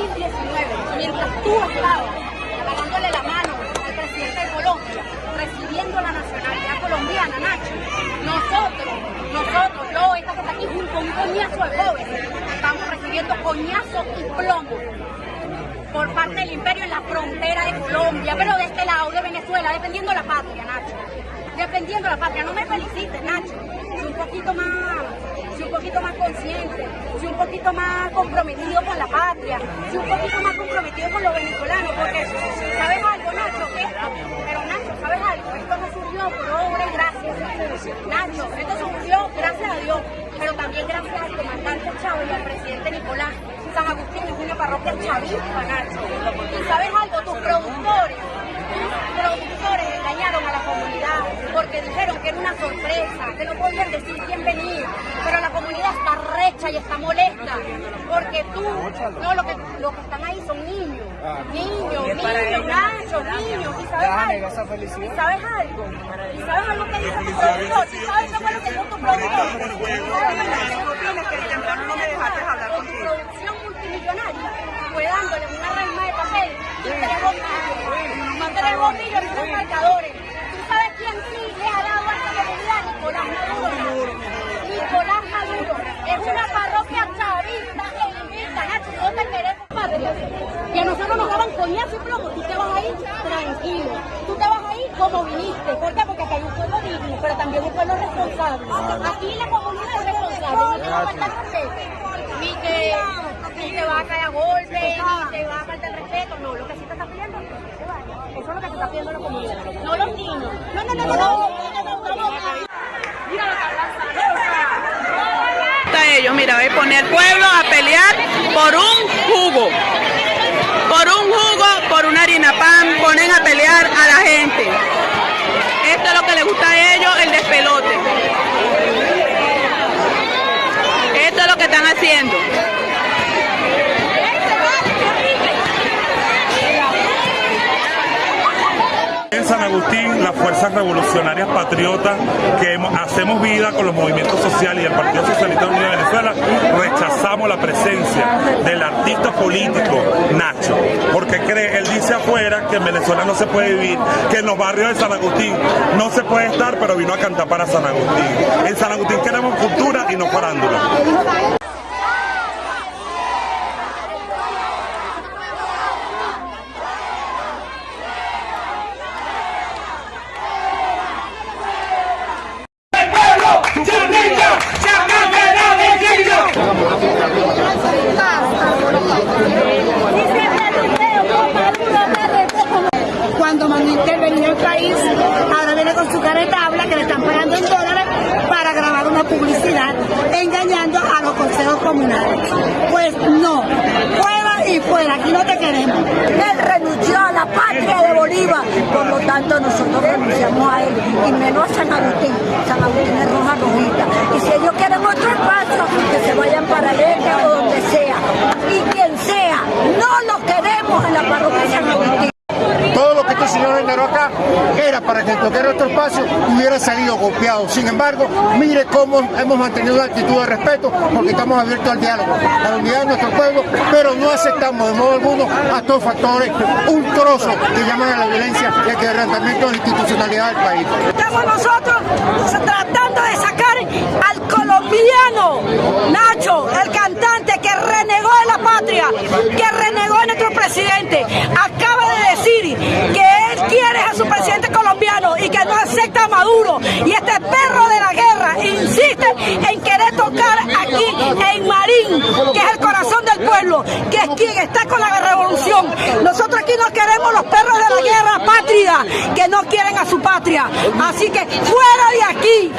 2019, mientras tú estabas agarrándole la mano al presidente de Colombia, recibiendo la nacionalidad colombiana, Nacho, nosotros, nosotros, yo, esta que está aquí junto a un coñazo de jóvenes, estamos recibiendo coñazos y plomo por parte del imperio en la frontera de Colombia, pero de este lado, de Venezuela, defendiendo la patria, Nacho. Defendiendo la patria. No me felicites, Nacho. Si un poquito más, si un poquito más consciente, si un poquito más comprometido con la patria, si un poquito más comprometido con los venezolanos, porque ¿sabes algo, Nacho? Esto, pero Nacho, ¿sabes algo? Esto no surgió por obra y gracias. Nacho, esto surgió gracias a Dios, pero también gracias al comandante Chávez y al presidente Nicolás. San Agustín es una parroquia chavista, Nacho. Y sabes algo, tus productores, tus productores engañaron a la comunidad dijeron que era una sorpresa, que no podían decir quién venía. Pero la comunidad está recha y está molesta porque tú, no, lo que, lo que están ahí son niños. Niños, niños, Nacho, niños. ¿Y sabes algo? ¿Y sabes algo? ¿Y sabes algo que dice tu productor? ¿Y sabes qué fue lo que dijo tu productor? no me dejaste hablar contigo. producción multimillonaria fue dándole una raima de papel y tres bombillos. Tres bombillos a esos marcadores. ¿Tú sabes quién sí le ha dado a esta comunidad? Nicolás Maduro. Nicolás Maduro. Es una parroquia chavista e invita, Nacho, no te queremos patria. Que a coñazo y plomo, tú te vas ahí tranquilo. Tú te vas ahí como viniste. ¿Por qué? Porque acá hay un pueblo digno, pero también un pueblo responsable. Aquí la comunidad es responsable, no te va a faltar respeto. Ni que, ni te va a caer a golpe, ni te va a faltar el respeto. No, lo que sí te está pidiendo es que se vaya. Eso es lo que te está pidiendo la comunidad. No los niños. No, no, no, no. no, no, no, no. Mira lo que hablan, a ellos, mira, ve, poner al pueblo a pelear por un jugo. Por una harina pan, ponen a pelear a la gente. Esto es lo que les gusta a ellos, el despelote. Esto es lo que están haciendo. Agustín, las fuerzas revolucionarias patriotas que hacemos vida con los movimientos sociales y el Partido Socialista Unido de Venezuela, rechazamos la presencia del artista político Nacho, porque cree, él dice afuera que en Venezuela no se puede vivir, que en los barrios de San Agustín no se puede estar, pero vino a cantar para San Agustín. En San Agustín queremos cultura y no farándula. Intervenir el país, ahora viene con su careta habla que le están pagando en dólares para grabar una publicidad engañando a los consejos comunales. Pues no, fuera y fuera, aquí no te queremos. Él renunció a la patria de Bolívar, por lo tanto nosotros renunciamos a él y menos a San Agustín. San Agustín es roja rojita. Y si ellos quieren otro espacio, que se vayan para Leca o donde sea. Y quien sea, no lo queremos en la parroquia de San Agustín. Todo lo que este señor generó acá era para que el toque nuestro espacio hubiera salido golpeado. Sin embargo, mire cómo hemos mantenido una actitud de respeto porque estamos abiertos al diálogo, a la unidad de nuestro pueblo, pero no aceptamos de modo alguno a estos factores un trozo que llaman a la violencia y al quebrantamiento de la institucionalidad del país. Estamos nosotros tratando de sacar al colombiano Nacho, el cantante que renegó de la patria, que renegó de nuestro presidente. Acaba de decir que él quiere a su presidente colombiano y que no acepta a Maduro. Y este perro de la guerra insiste en querer tocar aquí en Marín, que es el corazón del pueblo, que es quien está con la revolución. Nosotros aquí no queremos los perros de la guerra patria, que no quieren a su patria. Así que fuera de aquí.